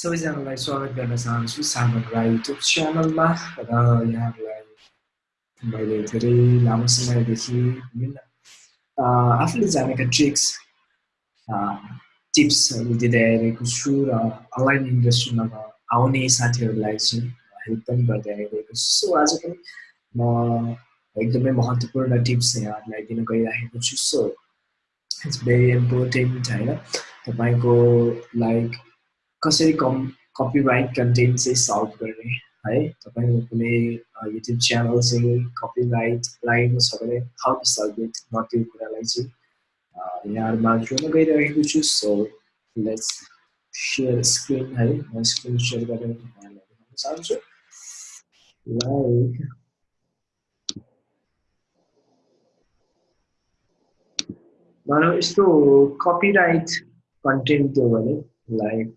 सबैजनालाई स्वागत गर्न चाहन्छु। सामन राई युट्युब च्यानलमा र यहाँहरूलाई मैले धेरै लामो समयदेखि विभिन्न आफूले जानेका ट्रिक्स टिप्सहरू दिँदै आइरहेको छु र अनलाइन इन्डस्ट्रीमा आउने साथीहरूलाई चाहिँ हेल्प पनि गर्दै आइरहेको छु। सो आज पनि म एकदमै महत्त्वपूर्ण टिप्स यहाँहरूलाई दिन गइरहेको छु। सो इट्स भेरी इम्पोर्टेन्ट होइन? तपाईँको लाइक कसरी कम कपिराइट कन्टेन्ट चाहिँ सल्भ गर्ने, है? तपाईँको कुनै युट्युब च्यानल चाहिँ कपिराइट लागेको छ हाउ टु सल्भ इट म त्यो सो लेट्स सेयर स्क्रिन है? म स्क्रिन सेयर गरेर यहाँलाई देखाउन चाहन्छु। लाइक भने like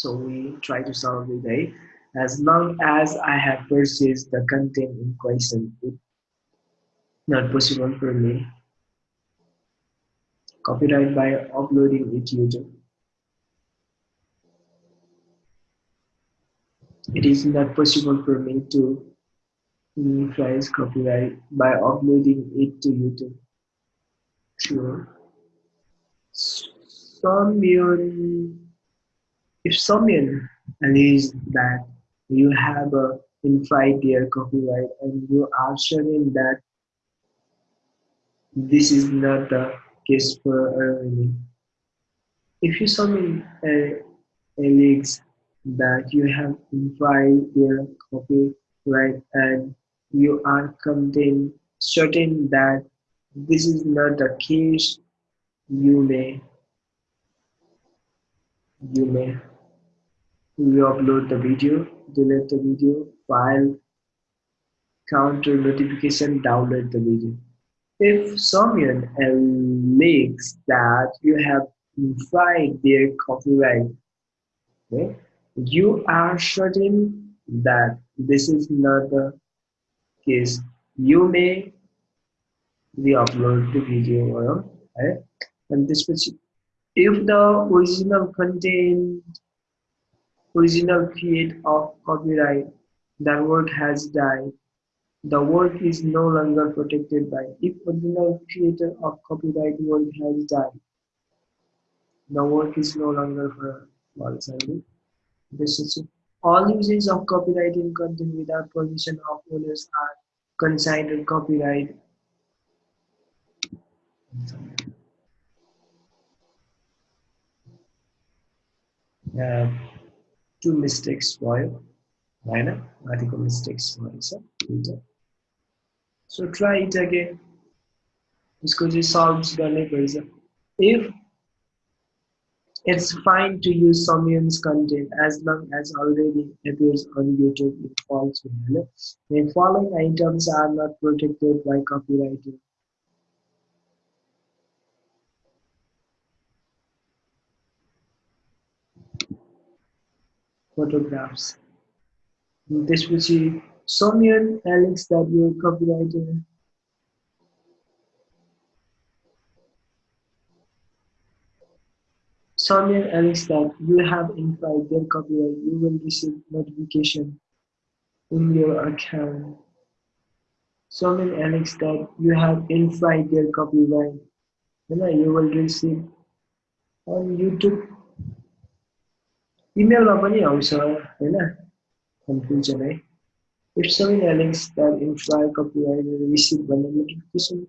So we try to solve it, right? As long as I have purchased the content in question, it's not possible for me. Copyright by uploading it to YouTube. It is not possible for me to price copyright by uploading it to YouTube. Sure. Some if someone alleges that you have a their copyright and you are showing that this is not the case for earning. If you summon uh, alleges that you have infringed their copyright and you are content certain that this is not the case, you may you may re-upload the video, delete the video, file, counter notification, download the video. If someone alleges that you have infringed their copyright, okay, you are certain that this is not the case. You may re-upload the video, right? And this if the original content original create of copyright, the work has died. The work is no longer protected by. If original creator of copyright work has died, the work is no longer is all uses of copyrighting content without permission of owners are considered copyright. Uh, two mistakes भयो होइन माथिको mistakes भएछ दुइटा so try it again यसको चाहिँ solve गर्नै पर्छ if it's fine to use someone's content as long as already appears on YouTube it falls within The following items are not protected by copyright. photographs. त्यसपछि सौम्यन Alex that yo कपिराइटर Someone else that you have implied their copyright, you will receive notification in your account. Someone else that you have implied their copyright, you will receive on YouTube इमेलमा पनि आउँछ होइन confusion है if सबै एलिङ्स that imply copyright receive भन्ने notification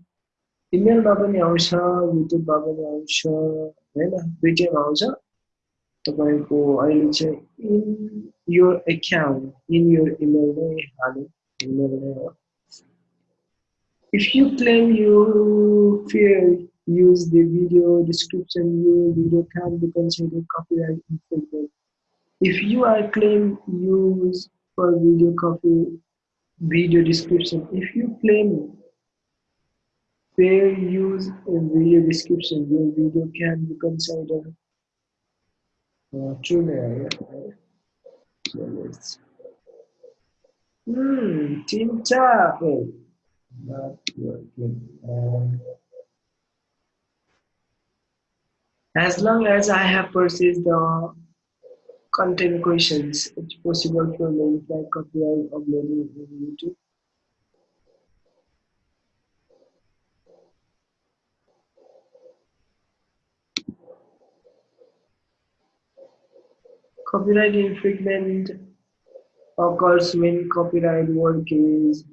इमेलमा पनि आउँछ युट्युबमा पनि आउँछ होइन दुइटैमा आउँछ तपाईँको अहिले चाहिँ इन यो एकाउन्ट इन यो इमेल नै हाल्यो इमेल नै हो If you claim you fear use the video description, your video can be considered copyright infringement. if you are claim use for video copy video description if you claim fair use in video description your video can be considered uh, true right? so let's hmm oh, not as long as I have purchased the content questions, it's possible for verify copyright uploading on YouTube. Copyright infringement occurs when copyright work is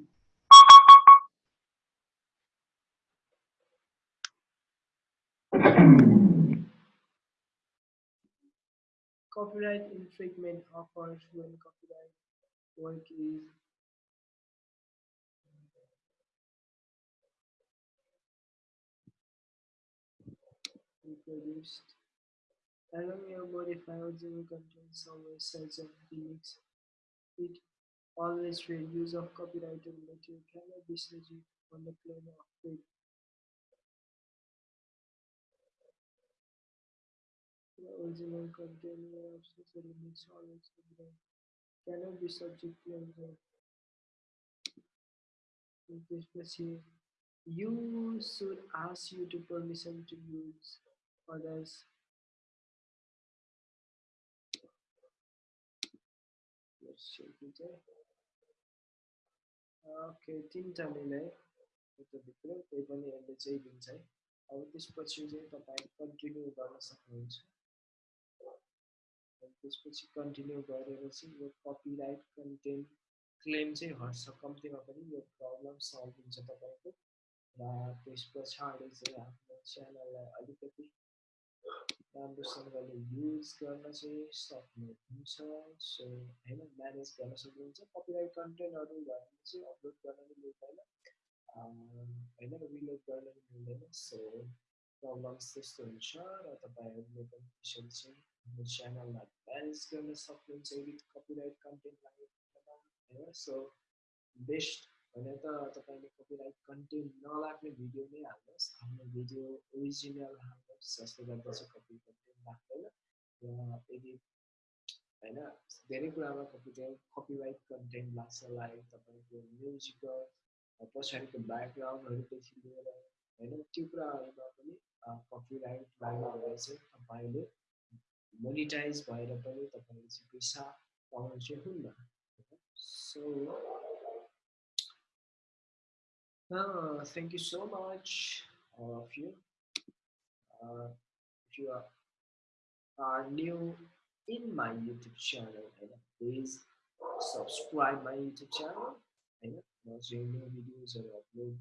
Copyright infringement occurs when copyright work is reproduced. Along your modify original content somewhere such as remix. It always read use of copyrighted material cannot be subject on the claim of freedom. The original content of such remix always copyright cannot be subject to claims of you should ask you to permission to use others let's check it okay तिनवटा नै यताभित्र त्यही पनि यसले चाहिँ दिन्छ है अब त्यसपछि चाहिँ तपाईँ कन्टिन्यू गर्न सक्नुहुन्छ त्यसपछि कन्टिन्यू गरेपछि यो कपिराइट कन्टेन्ट क्लेम चाहिँ हट्छ कम्तीमा पनि यो प्रब्लम सल्भ हुन्छ तपाईँको र त्यस पछाडि चाहिँ आफ्नो च्यानललाई अलिकति राम्रोसँगले युज गर्न चाहिँ सक्नुहुन्छ सो होइन म्यानेज गर्न सक्नुहुन्छ कपिराइट कन्टेन्टहरू भने चाहिँ अपलोड गर्न पनि मिल्दैन होइन रिलोड गर्न पनि मिल्दैन सो प्रब्लम्स त्यस्तो हुन्छ र तपाईँहरूले पनि त्यसरी चाहिँ हाम्रो च्यानललाई म्यानेज गर्न सक्नुहुन्छ विथ कपिराइट कन्टेन्टलाई होइन सो बेस्ट भने त तपाईँले कपिराइट कन्टेन्ट नलाग्ने भिडियो नै हाल्नुहोस्. आफ्नो भिडियो ओरिजिनल हाल्नुहोस् जसले गर्दा चाहिँ कपी कन्टेन्ट धेरै कुरामा कन्टेन्ट त्यो पनि monetized by the Tapansi Pisa Pawanshi Hunda. So, uh, thank you so much, all of you. Uh, if you are, are new in my YouTube channel, and please subscribe my YouTube channel. And also, your new videos are uploaded,